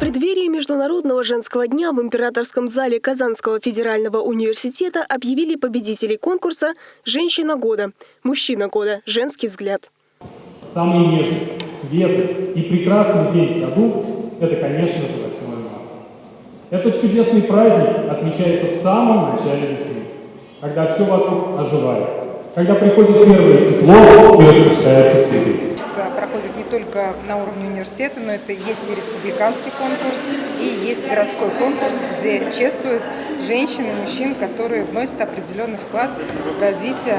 преддверии Международного женского дня в Императорском зале Казанского федерального университета объявили победителей конкурса «Женщина года», «Мужчина года», «Женский взгляд». Самый нежный, светлый и прекрасный день в году – это, конечно же, 8 марта. Этот чудесный праздник отмечается в самом начале весны, когда все вокруг оживает когда приходит первое тепло и распускаются цветы. Проходит не только на уровне университета, но это есть и республиканский конкурс, и есть городской конкурс, где чествуют женщин и мужчин, которые вносят определенный вклад в развитие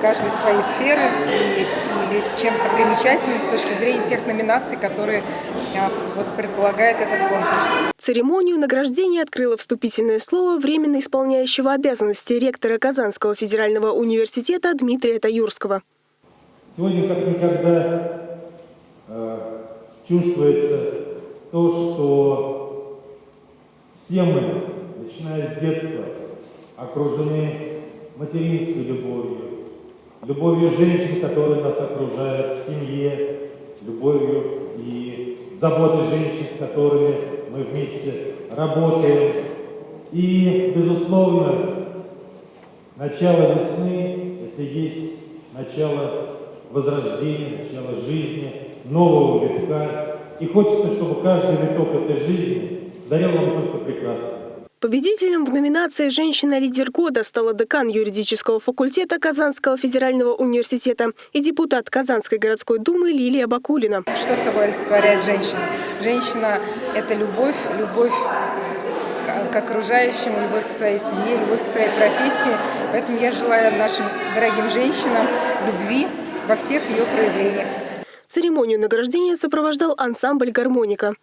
каждой своей сферы и, или чем-то примечательным с точки зрения тех номинаций, которые а, вот, предполагает этот конкурс. Церемонию награждения открыло вступительное слово временно исполняющего обязанности ректора Казанского федерального университета Дмитрия Таюрского. Сегодня как никогда э, чувствуется то, что все мы, начиная с детства, окружены материнской любовью, любовью женщин, которые нас окружают в семье, любовью и заботой женщин, с которыми мы вместе работаем. И, безусловно, начало весны – это есть начало возрождения, начало жизни, нового витка. И хочется, чтобы каждый виток этой жизни дарил нам только прекрасное. Победителем в номинации «Женщина-лидер года» стала декан юридического факультета Казанского федерального университета и депутат Казанской городской думы Лилия Бакулина. Что собой олицетворяет женщина? Женщина – это любовь, любовь к окружающему, любовь к своей семье, любовь к своей профессии. Поэтому я желаю нашим дорогим женщинам любви во всех ее проявлениях. Церемонию награждения сопровождал ансамбль «Гармоника».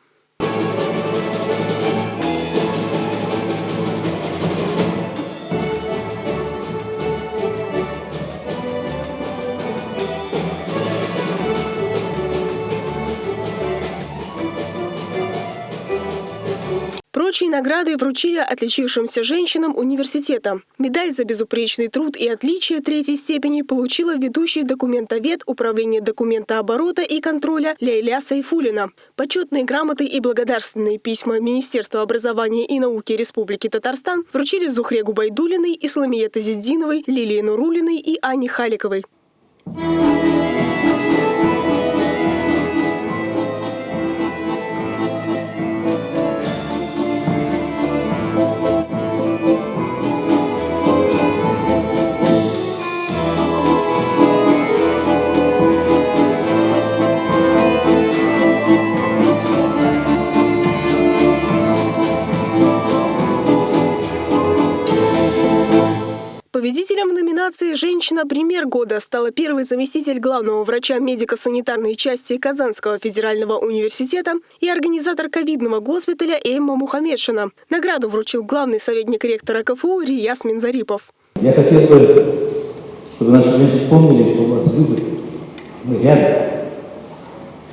Прочие награды вручили отличившимся женщинам университета. Медаль за безупречный труд и отличие третьей степени получила ведущий документовед Управления документооборота и контроля Лейля Сайфулина. Почетные грамоты и благодарственные письма Министерства образования и науки Республики Татарстан вручили Зухре Губайдулиной, Исламие Тазиддиновой, Лилии Нурулиной и Ане Халиковой. Победителем в номинации «Женщина. Пример года» стала первый заместитель главного врача медико-санитарной части Казанского федерального университета и организатор ковидного госпиталя Эмма Мухаммедшина. Награду вручил главный советник ректора КФУ Рияс Минзарипов. Я хотел бы, чтобы наши женщины помнили, что у вас выбор. Мы рядом.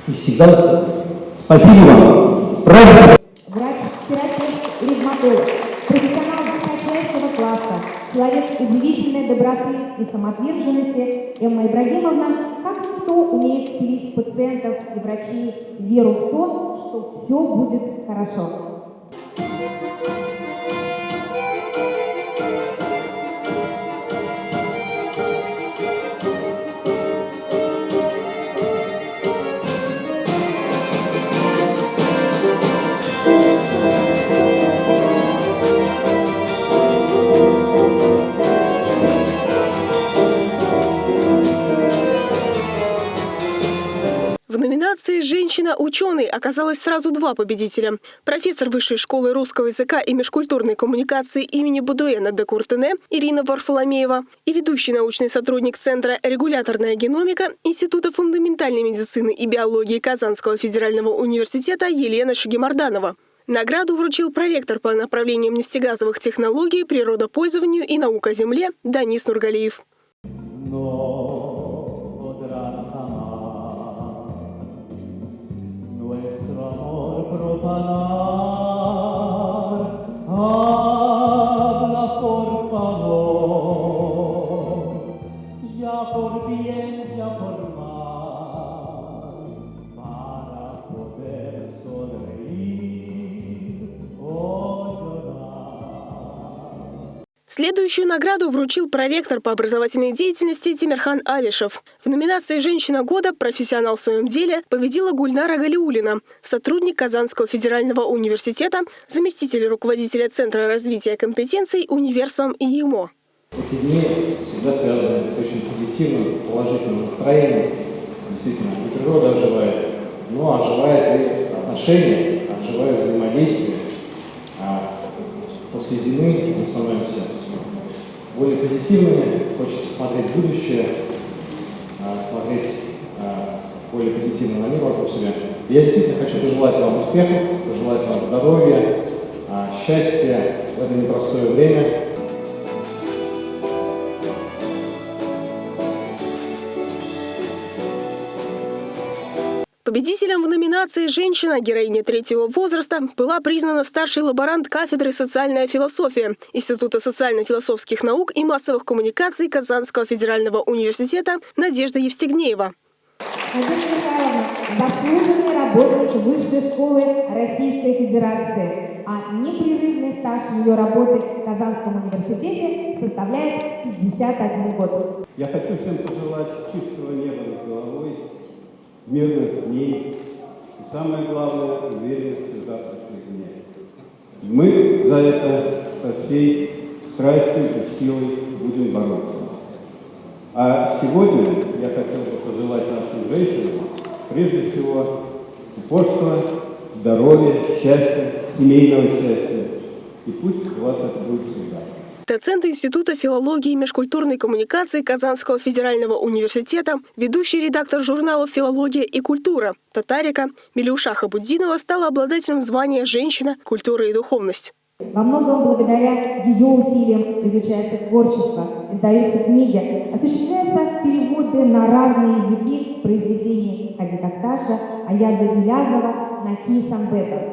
И всегда спасибо вам. С праздником! Удивительной доброты и самоотверженности, Эмма Ибрагимовна, как никто умеет вселить пациентов и врачей веру в то, что все будет хорошо. «Женщина-ученый» оказалось сразу два победителя. Профессор Высшей школы русского языка и межкультурной коммуникации имени Будуэна де Куртене Ирина Варфоломеева и ведущий научный сотрудник Центра «Регуляторная геномика» Института фундаментальной медицины и биологии Казанского федерального университета Елена Шагимарданова. Награду вручил проректор по направлениям нефтегазовых технологий, природопользованию и наука земле Данис Нургалиев. Следующую награду вручил проректор по образовательной деятельности Тимирхан Алишев. В номинации «Женщина года. Профессионал в своем деле» победила Гульнара Галиулина, сотрудник Казанского федерального университета, заместитель руководителя Центра развития компетенций «Универсум» и ЕМО. Эти дни всегда связаны с очень позитивным, положительным настроением. Действительно, и природа оживает, но оживает и отношения, оживает взаимодействие. А после зимы мы становимся более позитивными, хочется смотреть будущее, а, смотреть а, более позитивно на мир вокруг себя. И я действительно хочу пожелать вам успехов, пожелать вам здоровья, а, счастья в это непростое время. Победителем в номинации «Женщина. Героиня третьего возраста» была признана старший лаборант кафедры «Социальная философия» Института социально-философских наук и массовых коммуникаций Казанского федерального университета Надежда Евстигнеева. Надежда Михайловна – заслуженный работник Высшей школы Российской Федерации, а непрерывный стаж ее работы в Казанском университете составляет 51 год. Я хочу всем пожелать чистого неба над головой, мирных дней и, самое главное, уверенности в завтрашних днях. И мы за это со всей страстью и силой будем бороться. А сегодня я хотел бы пожелать нашим женщинам, прежде всего, упорства, здоровья, счастья, семейного счастья. И пусть у вас это будет всегда. Доцент Института филологии и межкультурной коммуникации Казанского федерального университета, ведущий редактор журналов «Филология и культура» Татарика Миляуша Хабутдинова стала обладателем звания «Женщина. Культура и духовность». Во многом благодаря ее усилиям изучается творчество, издаются книги, осуществляются переводы на разные языки произведений Хади Такташа, Аяза Гилязова, Наки Исанбета.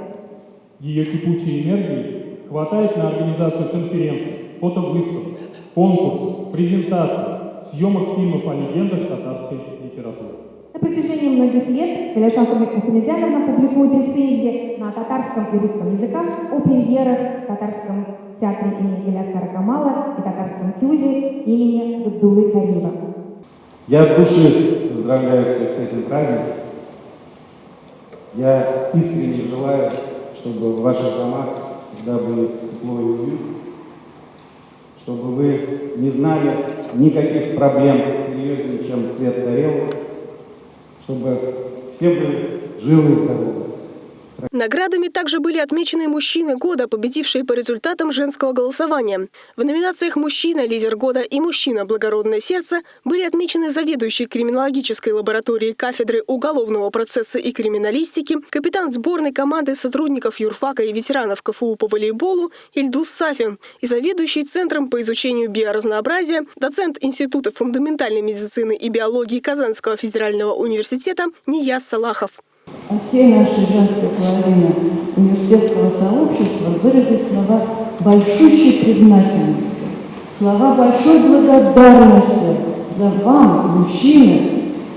Ее кипучей энергии хватает на организацию конференций, фотовыставок, конкурсов, презентаций, съемок фильмов о легендах татарской литературы. На протяжении многих лет Галяша Мухамедяновна публикует рецензии на татарском и русском языках о премьерах в татарском театре имени Галяскара Камала и татарском тюзе имени Габдулы Карима. Я от души поздравляю всех с этим праздником. Я искренне желаю, чтобы в ваших домах всегда были тепло и уют, чтобы вы не знали никаких проблем серьезнее, чем цвет тарелок, чтобы все были живы и здоровы. Наградами также были отмечены мужчины года, победившие по результатам женского голосования. В номинациях «Мужчина. Лидер года» и «Мужчина. Благородное сердце» были отмечены заведующий криминологической лабораторией кафедры уголовного процесса и криминалистики, капитан сборной команды сотрудников юрфака и ветеранов КФУ по волейболу Ильдус Сафин и заведующий Центром по изучению биоразнообразия, доцент Института фундаментальной медицины и биологии Казанского федерального университета Нияз Салахов. От всей нашей женской половины университетского сообщества выразить слова большущей признательности, слова большой благодарности за вам, мужчины,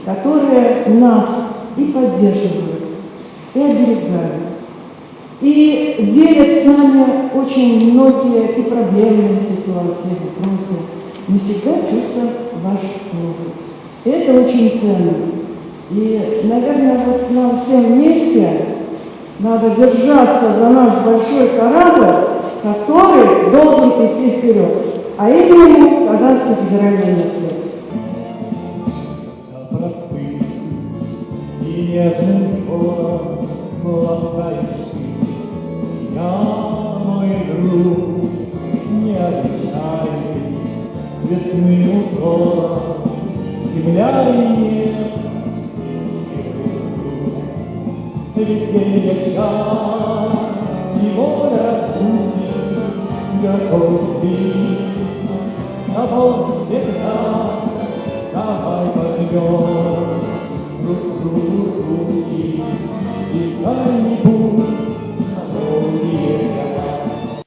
которые нас и поддерживают, и оберегают, и делят с нами очень многие и проблемные ситуации, вопросы. Мы всегда чувствуем ваш опыт. Это очень ценно. И, наверное, вот нам всем вместе надо держаться за наш большой корабль, который должен идти вперед. А именно Казанский федеральный университет. и нежным взором ласкающий меня, мой друг, не обещай цветным узором земля и небо везде вечера его разбудит готов ты тобой всегда давай возьмем друг другу руки и как-нибудь.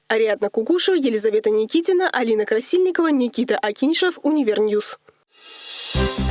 Ариадна Кугушева, Елизавета Никитина, Алина Красильникова, Никита Акиньшев, Универньюз. Thank